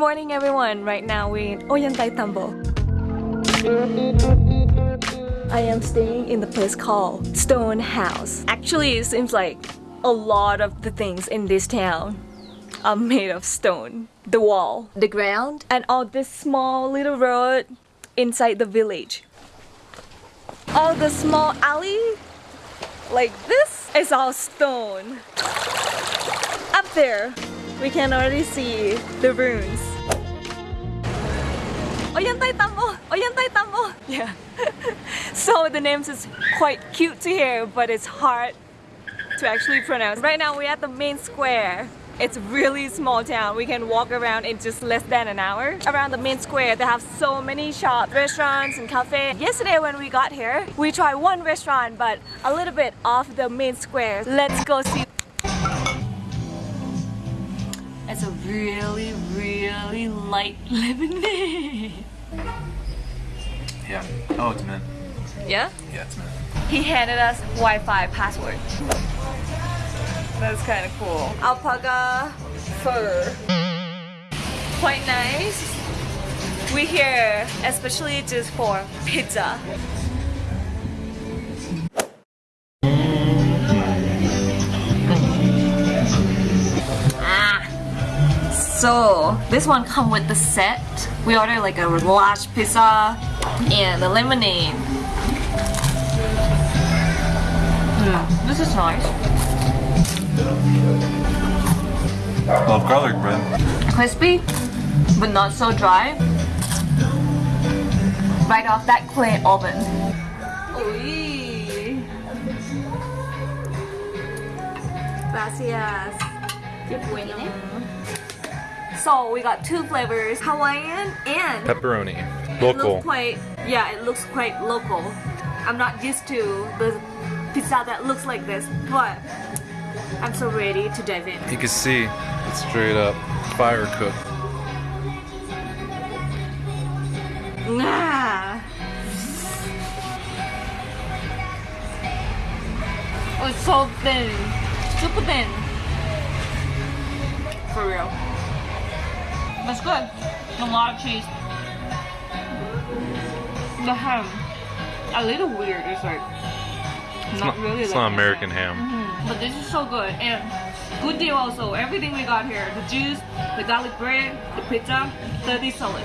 morning everyone. Right now we're in oh, Ollantay Tambo. I am staying in the place called Stone House. Actually, it seems like a lot of the things in this town are made of stone. The wall, the ground, and all this small little road inside the village. All the small alley like this is all stone. Up there, we can already see the ruins. Ollantay Tambo! Ollantay Tambo! Yeah. so the names is quite cute to hear, but it's hard to actually pronounce. Right now we're at the main square. It's a really small town. We can walk around in just less than an hour. Around the main square, they have so many shops, restaurants and cafes. Yesterday when we got here, we tried one restaurant but a little bit off the main square. Let's go see. It's a really, really light lemonade. Yeah. Oh, it's mint. Yeah? Yeah, it's mint. He handed us Wi-Fi password. That's kind of cool. Alpaca fur. Quite nice. We here especially just for pizza. So this one come with the set. We order like a large pizza and the lemonade. Mm, this is nice. Love garlic bread. crispy but not so dry right off that clay oven Uy. gracias so we got two flavors Hawaiian and Pepperoni. it Local. looks quite yeah it looks quite local I'm not used to the pizza that looks like this but I'm so ready to dive in You can see it's straight up fire cooked. Nah. Oh, it's so thin. Super thin. For real. That's good. A lot of cheese. The ham. A little weird. It's like It's not, not, really it's like not American ham. ham. Mhm. But this is so good and good deal also. Everything we got here, the juice, the garlic bread, the pizza, 30 soles.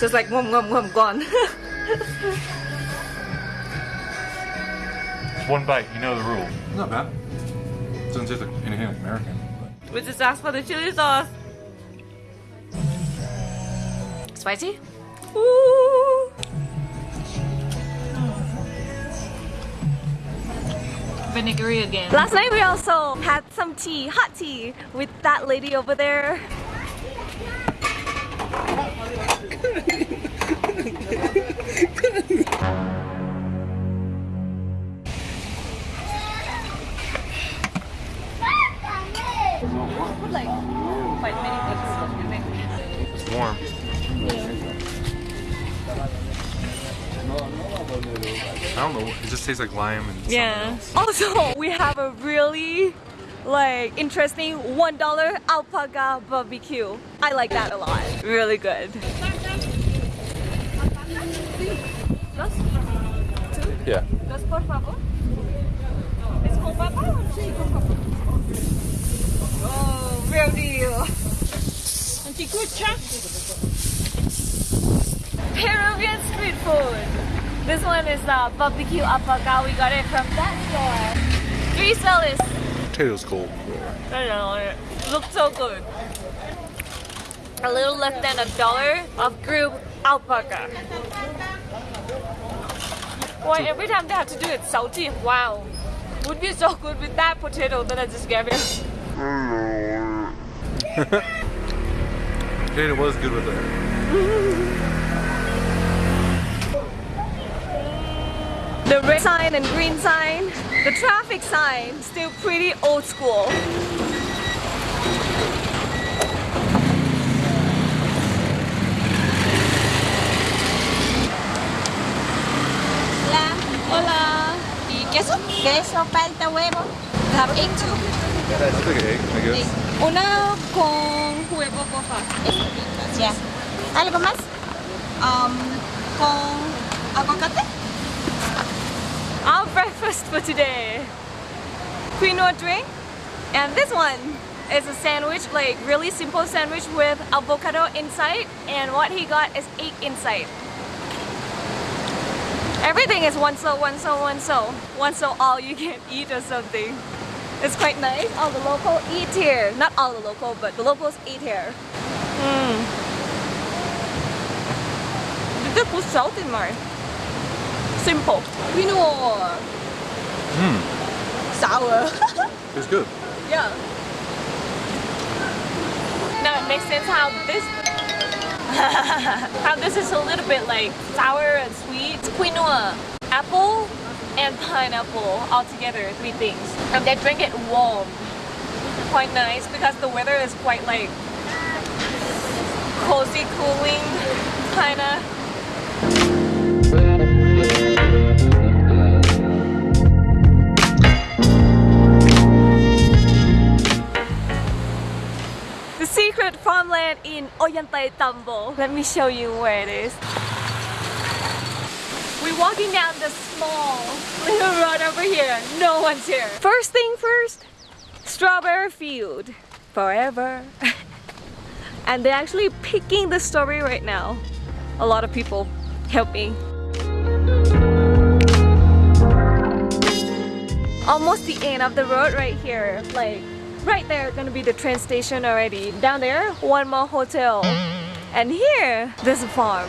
Just like whom whum whum gone. One bite, you know the rule. Not bad. Doesn't taste like anything like American. we just asked for the chili sauce. Spicy? Ooh. Vinegary again. Last night we also had some tea, hot tea, with that lady over there. tastes like lime and Yeah. else. Also, we have a really like interesting one dollar alpaca barbecue. I like that a lot. Really good. Yeah. Dos por favor. ¿Es con papa? Sí, con papa. Oh, real deal. Peruvian street food. This one is uh, barbecue alpaca. We got it from that store. Three soles. Potatoes cold. I don't know. It looks so good. A little less than a dollar of grilled alpaca. Boy, every time they have to do it salty. Wow. Would be so good with that potato that I just gave it. Potato was good with it. The red sign and green sign, the traffic sign, still pretty old school. Hola. Hola. ¿Y queso? Queso, palta, huevo. Have Egg too. Yeah, it's like an egg, I guess. Una con huevo, porfa. Ya. ¿Algo más? Um, con aguacate? For today. Quinoa drink. And this one is a sandwich, like really simple sandwich with avocado inside. And what he got is egg inside. Everything is one so, one so, one so. One so all you can eat or something. It's quite nice. All the local eat here. Not all the local, but the locals eat here. Mm. Did they put salt in mine? Simple. Quinoa. Mmm. Sour. It's good. yeah. Now it makes sense how this how this is a little bit like sour and sweet. It's quinoa, apple, and pineapple all together, three things. And they drink it warm. Quite nice because the weather is quite like cozy, cooling, kinda. In Ollantay Tambo. Let me show you where it is. We're walking down the small little road over here. No one's here. First thing first, strawberry field. Forever. and they're actually picking the strawberry right now. A lot of people helping. Almost the end of the road right here. Like right there gonna be the train station already. Down there, one more hotel. And here, there's a farm.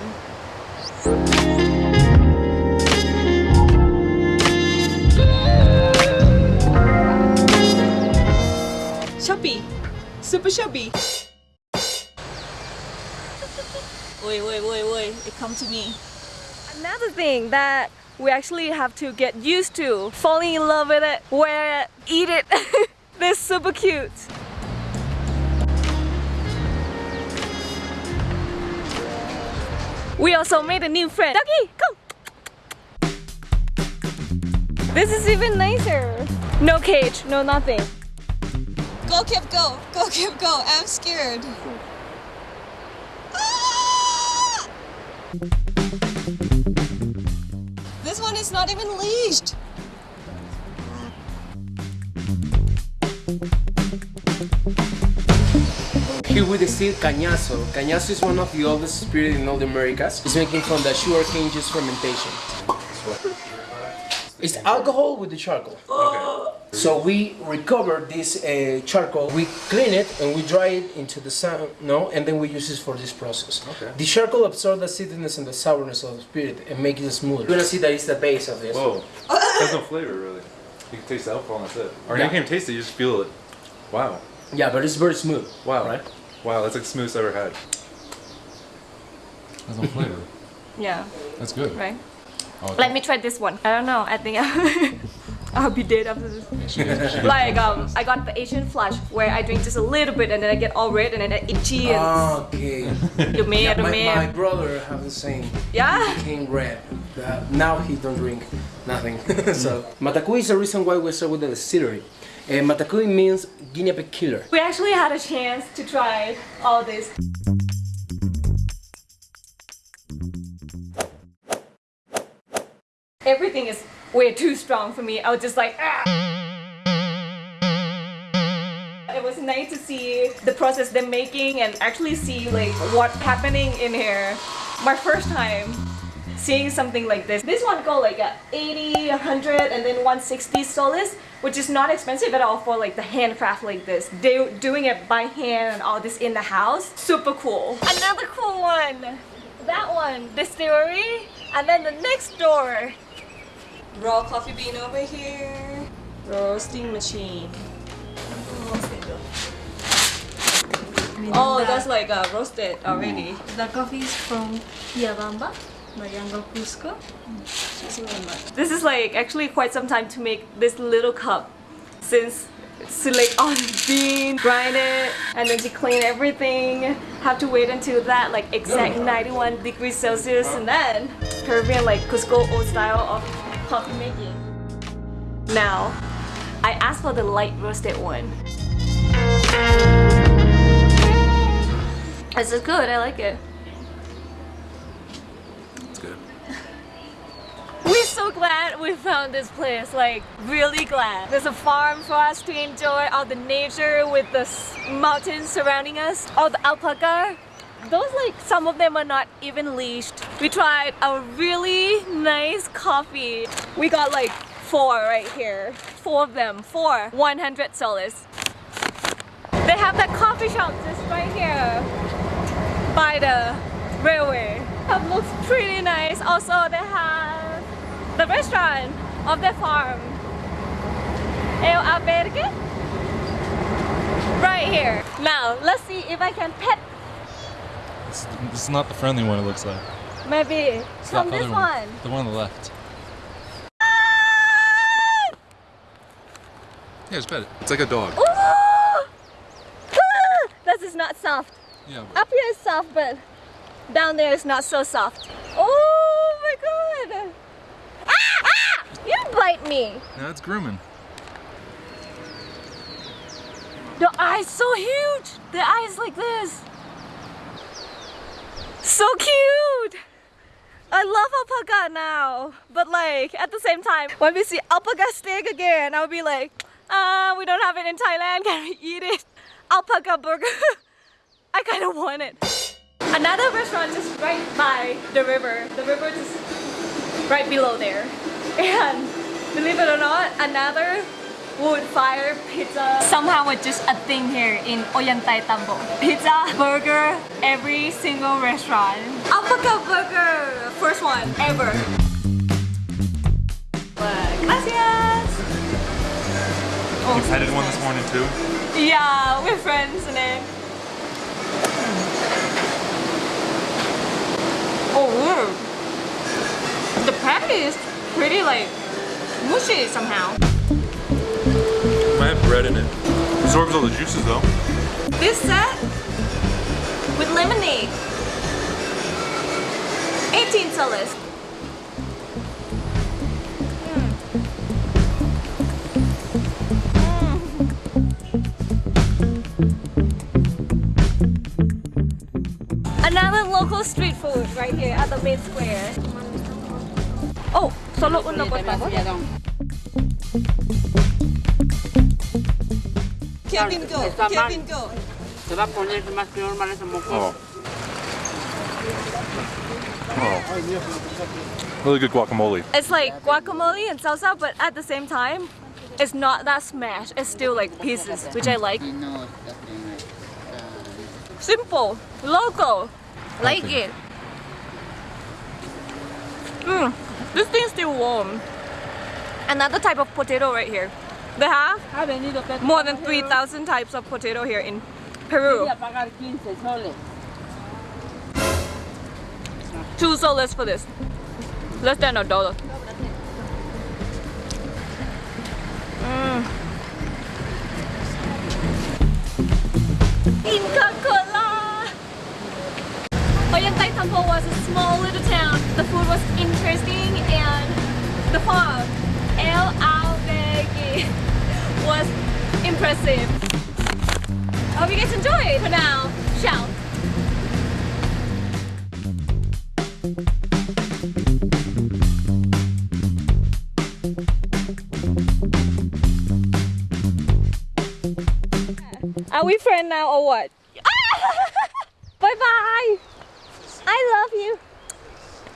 Chubby. Super chubby. Wait, wait, wait, wait. It come to me. Another thing that we actually have to get used to, falling in love with it, wear it, eat it. They're super cute. We also made a new friend. Ducky, come! This is even nicer. No cage, no nothing. Go, Kip, go. Go, Kip, go. I'm scared. Ah! This one is not even leashed. Here we distill cañazo. Cañazo is one of the oldest spirits in all the Americas. It's making from the sugarcane juice fermentation. It's alcohol with the charcoal. Okay. So we recover this uh, charcoal, we clean it and we dry it into the sun, no, and then we use it for this process. Okay. The charcoal absorbs the sweetness and the sourness of the spirit and makes it smooth. You're gonna see that it's the base of this. Whoa. There's no flavor really. You can taste the alcohol and that's it. Or Yeah. you can't taste it, you just feel it. Wow. Yeah, but it's very smooth. Wow. Right? Wow, that's like the smoothest I've ever had. That's no flavor. Yeah, That's good. right? Oh, Let me try this one. I don't know, I think I'll be dead after this. like um, I got the Asian flush where I drink just a little bit and then I get all red and then I itchy and Okay. you may Yeah, or my, may. my brother have the same. Yeah. Became red. Uh, now he don't drink nothing. so Matacuy is the reason why we start with the distillery. Uh, Matacuy means guinea pig killer. We actually had a chance to try all this. Everything is way too strong for me. I was just like, ah. It was nice to see the process they're making and actually see like what's happening in here. My first time seeing something like this. This one go like a 80, 100 and then 160 soles, which is not expensive at all for like the handcraft like this. They doing it by hand and all this in the house. Super cool. Another cool one. That one, distillery. And then the next door, raw coffee bean over here. Roasting machine. Oh, that's like uh, roasted already. The coffee is from Yabamba. This is like actually quite some time to make this little cup since select all the bean, grind it, and then to clean everything. Have to wait until that like exact 91 degrees Celsius and then Peruvian like Cusco old style of coffee making. Now, I asked for the light roasted one. This is good. I like it. It's good. We're so glad we found this place, like really glad. There's a farm for us to enjoy all the nature with the mountains surrounding us, all the alpaca. Those like some of them are not even leashed. We tried a really nice coffee. We got like four right here. Four of them. Four. 100 soles. They have that coffee shop just right here by the railway. It looks pretty nice. Also, they have the restaurant of the farm. El Albergue. Right here. Now, let's see if I can pet This, this is not the friendly one. It looks like. maybe It's from this other one. The one on the left. Yeah, it's it. It's like a dog. Ah! This is not soft. Yeah. Up here is soft, but down there is not so soft. Oh my god! Ah! Ah! You bite me! No, it's grooming. The eye's so huge! The eye's like this. So cute! I love alpaca now, but like at the same time, when we see alpaca steak again, I'll be like, uh, we don't have it in Thailand, can we eat it? Alpaca burger. I kind of want it. Another restaurant just right by the river. The river just right below there. And believe it or not, another wood fire pizza. Somehow it's just a thing here in Ollantay Tambo. Pizza, burger, every single restaurant. Alpaca burger, first one ever. Gracias. Oh, You petted one this morning too. yeah, we're friends and then. Oh, weird. The patty is pretty like mushy somehow. Bread in it. Absorbs all the juices though. This set with lemonade. 18 soles. Another local street food right here at the main square. Oh, solo uno por favor. Kevin, go. Está mal. Go. Se va a poner más peor, mal ese moco. Oh. Oh. Really good guacamole. It's like guacamole and salsa, but at the same time, it's not that smashed. It's still like pieces, which I like. Simple, local, like it. Mm, this thing's still warm. Another type of potato right here. They have more than 3,000 types of potato here in Peru. pagar 15 soles. Two soles for this. Less than a dollar. Mm. Inca Cola! Ollantay Tambo was a small little town. The food was interesting and the farm, impressive. I hope you guys enjoyed. For now, ciao. Are we friends now or what? bye bye. I love you.